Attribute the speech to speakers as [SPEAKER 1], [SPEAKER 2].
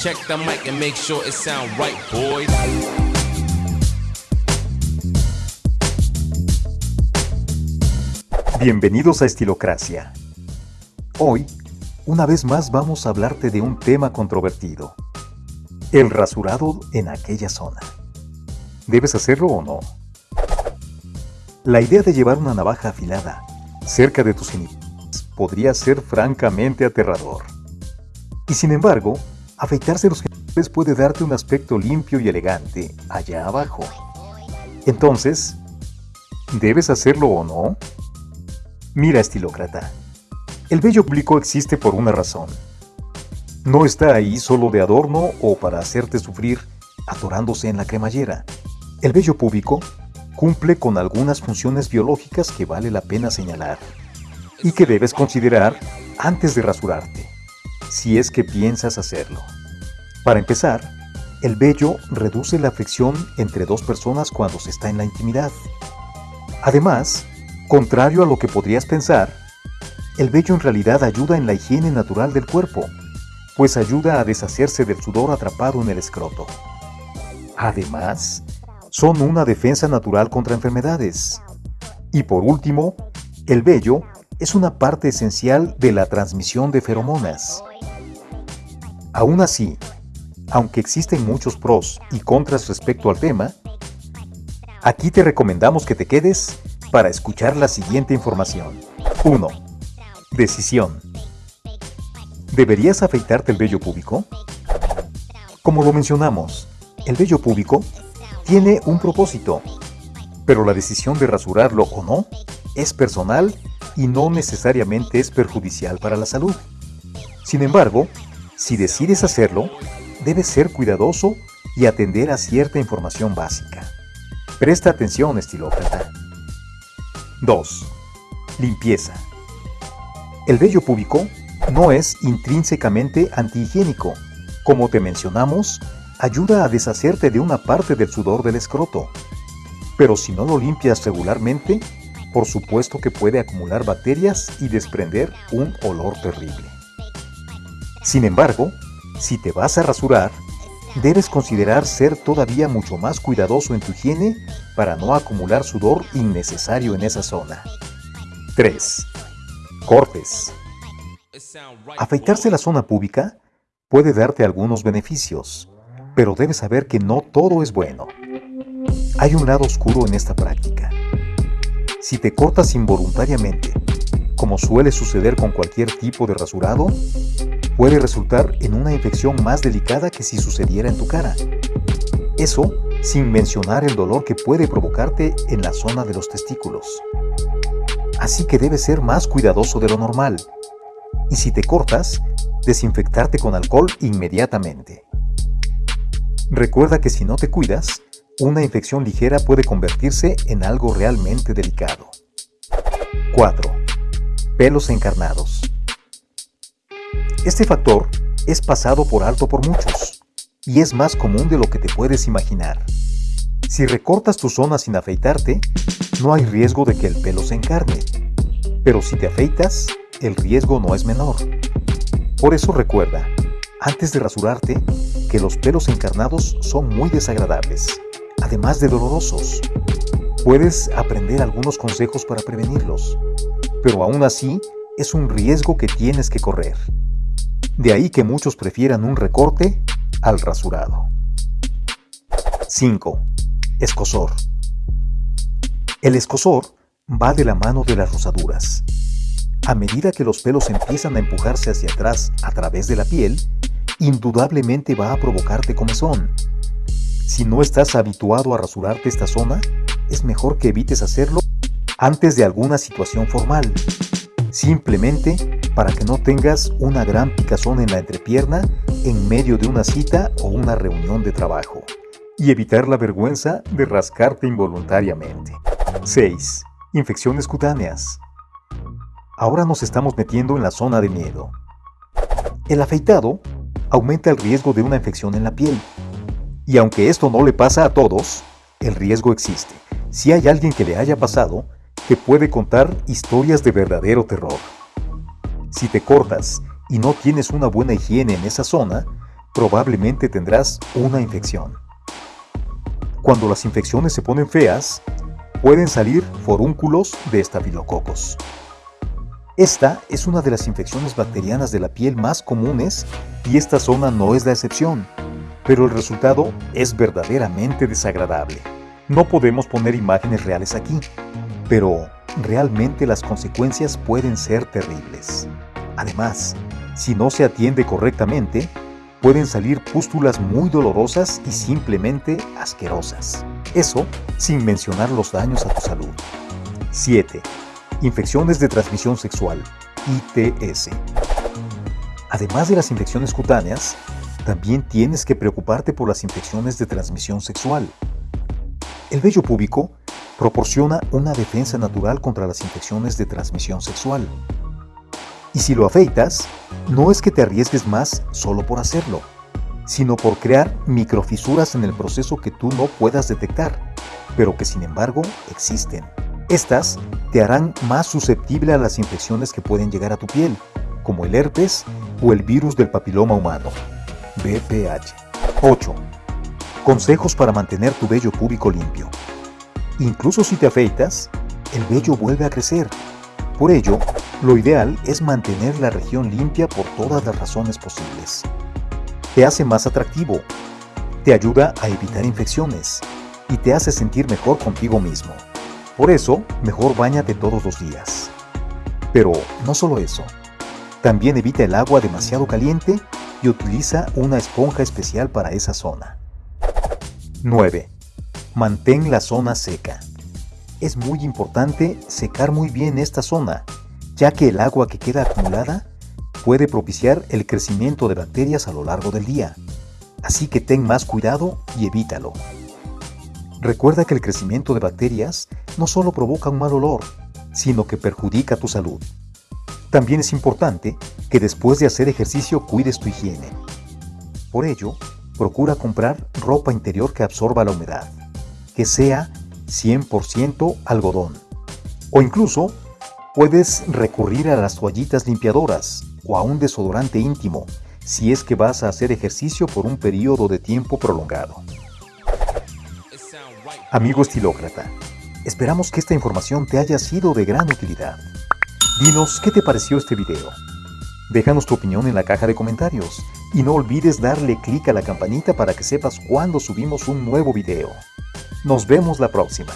[SPEAKER 1] Check the mic and make sure it sound right, boys.
[SPEAKER 2] Bienvenidos a Estilocracia. Hoy, una vez más vamos a hablarte de un tema controvertido. El rasurado en aquella zona. ¿Debes hacerlo o no? La idea de llevar una navaja afilada cerca de tus genitales podría ser francamente aterrador. Y sin embargo, afeitarse los genitales puede darte un aspecto limpio y elegante allá abajo. Entonces, ¿debes hacerlo o no? Mira, estilócrata. El vello público existe por una razón. No está ahí solo de adorno o para hacerte sufrir atorándose en la cremallera. El vello púbico cumple con algunas funciones biológicas que vale la pena señalar y que debes considerar antes de rasurarte, si es que piensas hacerlo. Para empezar, el vello reduce la fricción entre dos personas cuando se está en la intimidad. Además, Contrario a lo que podrías pensar, el vello en realidad ayuda en la higiene natural del cuerpo, pues ayuda a deshacerse del sudor atrapado en el escroto. Además, son una defensa natural contra enfermedades. Y por último, el vello es una parte esencial de la transmisión de feromonas. Aún así, aunque existen muchos pros y contras respecto al tema, aquí te recomendamos que te quedes para escuchar la siguiente información. 1. Decisión. ¿Deberías afeitarte el vello púbico? Como lo mencionamos, el vello púbico tiene un propósito, pero la decisión de rasurarlo o no es personal y no necesariamente es perjudicial para la salud. Sin embargo, si decides hacerlo, debes ser cuidadoso y atender a cierta información básica. Presta atención, estilócrata. 2. Limpieza. El vello púbico no es intrínsecamente antihigiénico. Como te mencionamos, ayuda a deshacerte de una parte del sudor del escroto. Pero si no lo limpias regularmente, por supuesto que puede acumular bacterias y desprender un olor terrible. Sin embargo, si te vas a rasurar, debes considerar ser todavía mucho más cuidadoso en tu higiene para no acumular sudor innecesario en esa zona. 3. Cortes. Afeitarse la zona pública puede darte algunos beneficios, pero debes saber que no todo es bueno. Hay un lado oscuro en esta práctica. Si te cortas involuntariamente, como suele suceder con cualquier tipo de rasurado, puede resultar en una infección más delicada que si sucediera en tu cara. Eso sin mencionar el dolor que puede provocarte en la zona de los testículos. Así que debes ser más cuidadoso de lo normal. Y si te cortas, desinfectarte con alcohol inmediatamente. Recuerda que si no te cuidas, una infección ligera puede convertirse en algo realmente delicado. 4. Pelos encarnados. Este factor es pasado por alto por muchos y es más común de lo que te puedes imaginar. Si recortas tu zona sin afeitarte, no hay riesgo de que el pelo se encarne, pero si te afeitas, el riesgo no es menor. Por eso recuerda, antes de rasurarte, que los pelos encarnados son muy desagradables, además de dolorosos. Puedes aprender algunos consejos para prevenirlos, pero aún así es un riesgo que tienes que correr. De ahí que muchos prefieran un recorte al rasurado. 5. Escosor. El escosor va de la mano de las rosaduras. A medida que los pelos empiezan a empujarse hacia atrás a través de la piel, indudablemente va a provocarte comezón. Si no estás habituado a rasurarte esta zona, es mejor que evites hacerlo antes de alguna situación formal. Simplemente para que no tengas una gran picazón en la entrepierna en medio de una cita o una reunión de trabajo. Y evitar la vergüenza de rascarte involuntariamente. 6. Infecciones cutáneas. Ahora nos estamos metiendo en la zona de miedo. El afeitado aumenta el riesgo de una infección en la piel. Y aunque esto no le pasa a todos, el riesgo existe. Si hay alguien que le haya pasado, que puede contar historias de verdadero terror. Si te cortas y no tienes una buena higiene en esa zona, probablemente tendrás una infección. Cuando las infecciones se ponen feas, pueden salir forúnculos de estafilococos. Esta es una de las infecciones bacterianas de la piel más comunes y esta zona no es la excepción, pero el resultado es verdaderamente desagradable. No podemos poner imágenes reales aquí, pero realmente las consecuencias pueden ser terribles. Además, si no se atiende correctamente, pueden salir pústulas muy dolorosas y simplemente asquerosas. Eso sin mencionar los daños a tu salud. 7. Infecciones de transmisión sexual, ITS. Además de las infecciones cutáneas, también tienes que preocuparte por las infecciones de transmisión sexual. El vello púbico proporciona una defensa natural contra las infecciones de transmisión sexual. Y si lo afeitas, no es que te arriesgues más solo por hacerlo, sino por crear microfisuras en el proceso que tú no puedas detectar, pero que sin embargo existen. Estas te harán más susceptible a las infecciones que pueden llegar a tu piel, como el herpes o el virus del papiloma humano, BPH. 8. Consejos para mantener tu vello púbico limpio. Incluso si te afeitas, el vello vuelve a crecer. Por ello, lo ideal es mantener la región limpia por todas las razones posibles. Te hace más atractivo, te ayuda a evitar infecciones y te hace sentir mejor contigo mismo. Por eso, mejor bañate todos los días. Pero no solo eso, también evita el agua demasiado caliente y utiliza una esponja especial para esa zona. 9. Mantén la zona seca. Es muy importante secar muy bien esta zona ya que el agua que queda acumulada puede propiciar el crecimiento de bacterias a lo largo del día. Así que ten más cuidado y evítalo. Recuerda que el crecimiento de bacterias no solo provoca un mal olor, sino que perjudica tu salud. También es importante que después de hacer ejercicio cuides tu higiene. Por ello, procura comprar ropa interior que absorba la humedad, que sea 100% algodón, o incluso Puedes recurrir a las toallitas limpiadoras o a un desodorante íntimo si es que vas a hacer ejercicio por un periodo de tiempo prolongado. Amigo estilócrata, esperamos que esta información te haya sido de gran utilidad. Dinos qué te pareció este video. Déjanos tu opinión en la caja de comentarios y no olvides darle clic a la campanita para que sepas cuando subimos un nuevo video. Nos vemos la próxima.